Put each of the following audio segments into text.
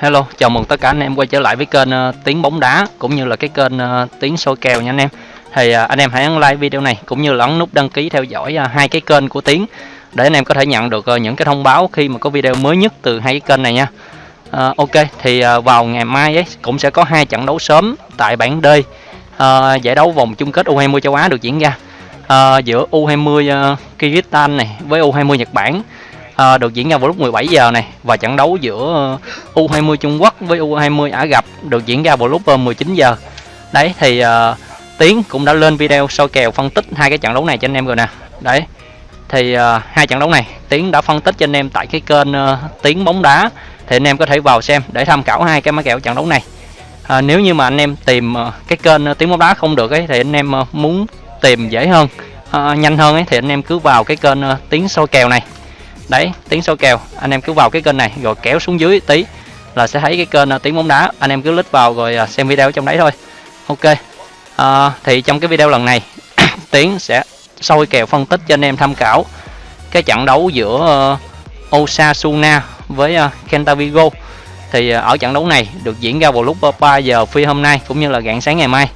Hello, chào mừng tất cả anh em quay trở lại với kênh uh, Tiếng bóng đá cũng như là cái kênh uh, Tiếng soi kèo nha anh em. Thì uh, anh em hãy ấn like video này cũng như là ấn nút đăng ký theo dõi uh, hai cái kênh của Tiếng để anh em có thể nhận được uh, những cái thông báo khi mà có video mới nhất từ hai cái kênh này nha. Uh, ok, thì uh, vào ngày mai ấy cũng sẽ có hai trận đấu sớm tại bảng D. Uh, giải đấu vòng chung kết U20 châu Á được diễn ra. Uh, giữa U20 uh, Kyrgyzstan này với U20 Nhật Bản à, được diễn ra vào lúc 17 giờ này và trận đấu giữa ờ, U20 Trung Quốc với U20 Ả Rập được diễn ra vào lúc ờ, 19 giờ. Đấy thì uh, Tiến cũng đã lên video soi kèo phân tích hai cái trận đấu này cho anh em rồi nè. Đấy thì uh, hai trận đấu này Tiến đã phân tích cho anh em tại cái kênh uh, Tiến bóng đá. Thì anh em có thể vào xem để tham khảo hai cái mã kèo trận đấu này. À, nếu như mà anh em tìm uh, cái kênh uh, Tiến bóng đá không được ấy thì anh em uh, muốn tìm dễ hơn à, nhanh hơn ấy thì anh em cứ vào cái kênh uh, Tiến soi kèo này đấy tiếng số kèo. Anh em cứ vào cái kênh này rồi kéo xuống dưới tí là sẽ thấy cái kênh à, tiếng bóng đá. Anh em cứ lít vào rồi à, xem video trong đấy thôi. Ok. À, thì trong cái video lần này tiến sẽ soi kèo phân tích cho anh em tham khảo cái trận đấu giữa uh, Osasuna với à, uh, Kenta Vigo. Thì uh, ở trận đấu này được diễn ra vào lúc 3 giờ phi hôm nay cũng như là rạng sáng ngày mai.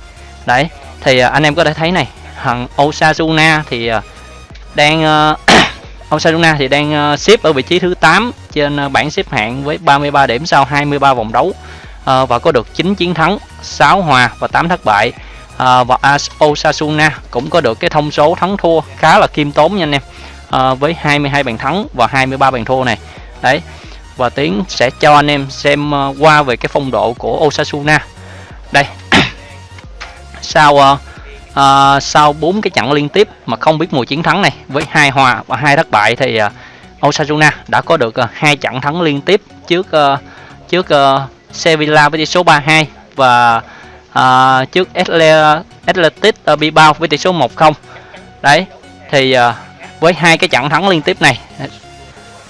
Đấy thì uh, anh em có thể thấy này thằng Osasuna thì uh, đang uh, Osasuna thì đang ờ, xếp ở vị trí thứ 8 trên ờ, bảng xếp hạng với 33 điểm sau 23 vòng đấu ờ, và có được 9 chiến thắng, 6 hòa và 8 thất bại. Và Osasuna cũng có được cái thông số thắng thua khá là kiêm tốn nha anh em. Với 22 bàn thắng và 23 bàn thua này. Đấy. Và Tiến sẽ cho anh em xem qua về cái phong độ của Osasuna. Đây. Sau uh, à, sau bốn cái trận liên tiếp mà không biết mùa chiến thắng này với hai hòa và hai thất bại thì uh, Osasuna đã có được uh, hai trận thắng liên tiếp trước uh, trước uh, Sevilla với tỷ số 3-2 và uh, trước Athletic Bilbao với tỷ số 1-0 đấy thì uh, với hai cái trận thắng liên tiếp này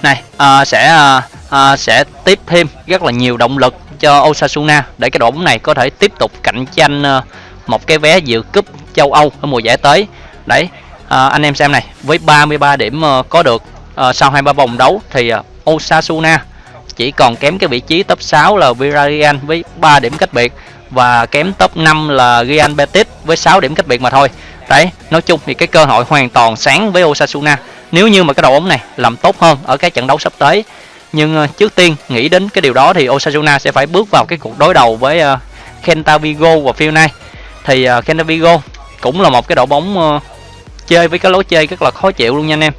này uh, sẽ uh, uh, sẽ tiếp thêm rất là nhiều động lực cho Osasuna để cái đội bóng này có thể tiếp tục cạnh tranh uh, một cái vé dự cúp châu Âu ở mùa giải tới. Đấy à, anh em xem này với 33 điểm uh, có được uh, sau 23 vòng đấu thì uh, Osasuna chỉ còn kém cái vị trí top 6 là Villarreal với 3 điểm cách biệt và kém top 5 là Real Betis với 6 điểm cách biệt mà thôi. Đấy nói chung thì cái cơ hội hoàn toàn sáng với Osasuna. Nếu như mà cái đội bóng này làm tốt hơn ở cái trận đấu sắp tới nhưng trước tiên nghĩ đến cái điều đó thì Osasuna sẽ phải bước vào cái cuộc đối đầu với uh, Kenta Vigo và Phil thì uh, Kenta Vigo cũng là một cái đội bóng uh, chơi với cái lối chơi rất là khó chịu luôn nha anh em.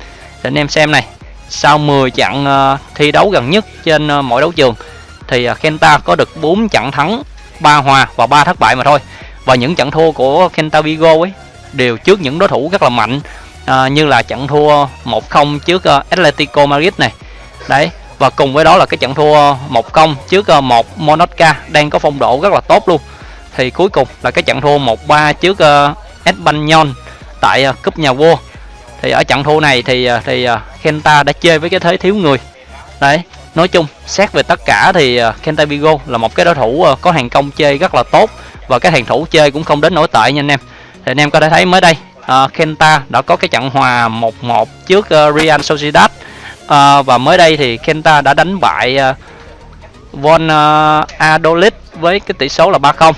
Để anh em xem này sau 10 trận uh, thi đấu gần nhất trên ờ, uh, mỗi đấu trường thì uh, Kenta có được 4 trận thắng 3 hòa và 3 thất bại mà thôi. Và những trận thua của Kenta Vigo ấy đều trước những đối thủ rất là mạnh uh, như là trận thua 1-0 trước uh, Atletico Madrid này. Đấy và cùng với đó là cái trận thua 1-0 trước uh, một Monaca đang có phong độ rất là tốt luôn. Thì cuối cùng là cái trận thua 1-3 trước uh, Espanyol tại uh, cúp nhà vua. Thì ở trận thua này thì à, thì uh, Kenta đã chơi với cái thế thiếu người. Đấy nói chung xét về tất cả thì uh, Kenta Vigo là một cái đối thủ uh, có hàng công chơi rất là tốt và cái hàng thủ chơi cũng không đến nổi tệ nha anh em. Thì anh em có thể thấy mới đây uh, Kenta đã có cái trận hòa 1-1 trước uh, Real Sociedad. Uh, và mới đây thì Kenta đã đánh bại uh, Von uh, Adolit với cái tỷ số là 3-0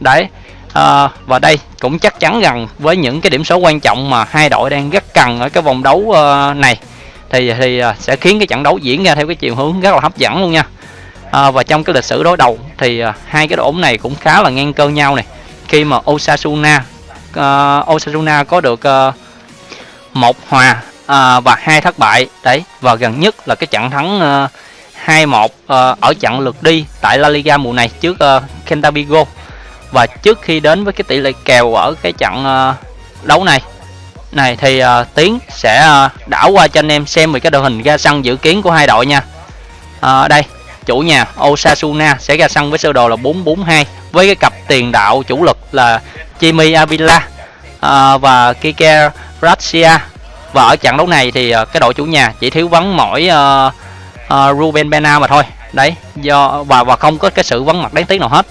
đấy à, và đây cũng chắc chắn rằng với những cái điểm số quan trọng mà hai đội đang rất cần ở cái vòng đấu à, này thì thì à, sẽ khiến cái trận đấu diễn ra theo cái chiều hướng rất là hấp dẫn luôn nha. À, và trong cái lịch sử đối đầu thì à, hai cái đội bóng này cũng khá là ngang cơ nhau này. Khi mà Osasuna uh, Osasuna có được uh, một hòa uh, và hai thất bại đấy và gần nhất là cái trận thắng uh, 2-1 uh, ở trận lượt đi tại La Liga mùa này trước uh, Kenta và trước khi đến với cái tỷ lệ kèo ở cái trận ờ, đấu này này thì uh, tiến sẽ uh, đảo qua cho anh em xem về cái đội hình ra sân dự kiến của hai đội nha. Uh, đây chủ nhà Osasuna sẽ ra sân với sơ đồ là 442 với cái cặp tiền đạo chủ lực là Chimi Avila uh, và Kike Gracia và ở trận đấu này thì uh, cái đội chủ nhà chỉ thiếu vắng mỗi uh, uh, Ruben Bena mà thôi. Đấy do và và không có cái sự vắng mặt đáng tiếc nào hết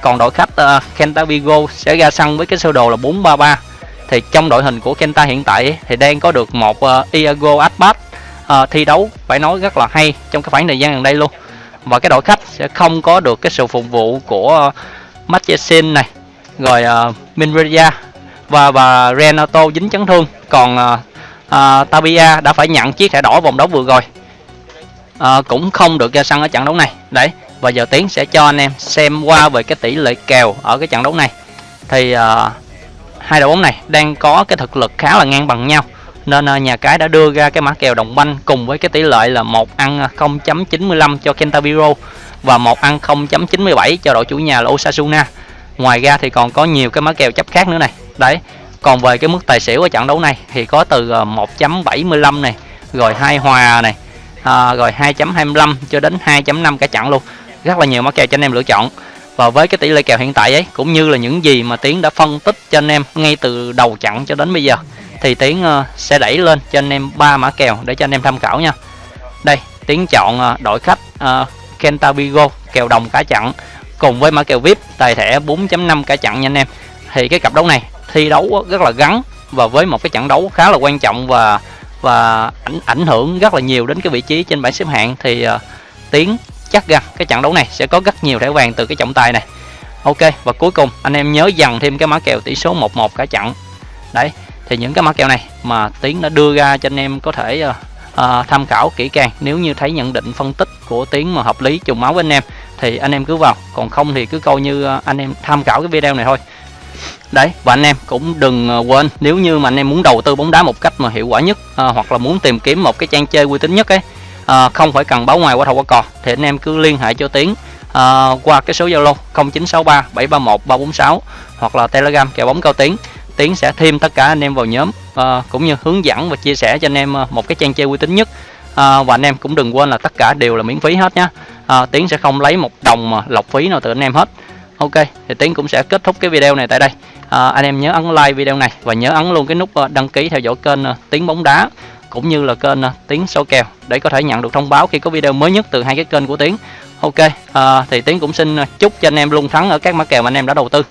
còn đội khách ờ, uh, Kenta Vigo sẽ ra sân với cái sơ đồ là 433 thì trong đội hình của Kenta hiện tại thì đang có được một uh, Iago Aspas uh, thi đấu phải nói rất là hay trong cái khoảng thời gian gần đây luôn. Và cái đội khách sẽ không có được cái sự phục vụ của Matchesin này rồi uh, Minreya và và Renato dính chấn thương. Còn uh, uh, Tabia đã phải nhận chiếc thẻ đỏ vòng đấu vừa rồi uh, cũng không được ra sân ở trận đấu này. Đấy và giờ tiến sẽ cho anh em xem qua về cái tỷ lệ kèo ở cái trận đấu này. Thì uh, hai đội bóng này đang có cái thực lực khá là ngang bằng nhau. Nên uh, nhà cái đã đưa ra cái mã kèo đồng banh cùng với cái tỷ lệ là một ăn 0.95 cho Kentabiro và một ăn 0.97 cho đội chủ nhà là Osasuna. Ngoài ra thì còn có nhiều cái mã kèo chấp khác nữa này. Đấy còn về cái mức tài xỉu ở trận đấu này thì có từ à, 1.75 này rồi hai hòa này à, rồi 2.25 cho đến 2.5 cả trận luôn rất là nhiều mã kèo cho anh em lựa chọn. Và với cái tỷ lệ kèo hiện tại ấy cũng như là những gì mà tiến đã phân tích cho anh em ngay từ đầu trận cho đến bây giờ thì tiến ờ, sẽ đẩy lên cho anh em ba mã kèo để cho anh em tham khảo nha. Đây tiến chọn ờ, đội khách ờ, uh, Kentabigo kèo đồng cả chặn cùng với mã kèo vip tài thẻ 4.5 cả chặn nha anh em. Thì cái cặp đấu này thi đấu rất là gắn và với một cái trận đấu khá là quan trọng và và ảnh ảnh hưởng rất là nhiều đến cái vị trí trên bảng xếp hạng. Thì uh, tiến chắc rằng cái trận đấu này sẽ có rất nhiều thẻ vàng từ cái trọng tài này. Ok và cuối cùng anh em nhớ dần thêm cái mã kèo tỷ số 11 cả trận. Đấy thì những cái mã kèo này mà tiến đã đưa ra cho anh em có thể uh, uh, tham khảo kỹ càng. Nếu như thấy nhận định phân tích của tiến mà hợp lý trùng máu với anh em thì anh em cứ vào. Còn không thì cứ coi như uh, anh em tham khảo cái video này thôi. Đấy và anh em cũng đừng quên nếu như mà anh em muốn đầu tư bóng đá một cách mà hiệu quả nhất à, hoặc là muốn tìm kiếm một cái trang chơi uy tín nhất ấy à, không phải cần báo ngoài qua thầu qua cò. Thì anh em cứ liên hệ cho tiến à, qua cái số zalo 0963 731 346 hoặc là telegram kèo bóng cao tiến. Tiến sẽ thêm tất cả anh em vào nhóm à, cũng như hướng dẫn và chia sẻ cho anh em một cái trang chơi uy tín nhất. À, và anh em cũng đừng quên là tất cả đều là miễn phí hết nhé à, tiến sẽ không lấy một đồng mà lọc phí nào từ anh em hết. Ok thì tiến cũng sẽ kết thúc cái video này tại đây. À, anh em nhớ ấn like video này và nhớ ấn luôn cái nút đăng ký theo dõi kênh tiến bóng đá cũng như là kênh à, tiến số kèo để có thể nhận được thông báo khi có video mới nhất từ hai cái kênh của tiến. Ok à, thì tiến cũng xin à, chúc cho anh em luôn thắng ở các mã kèo mà anh em đã đầu tư.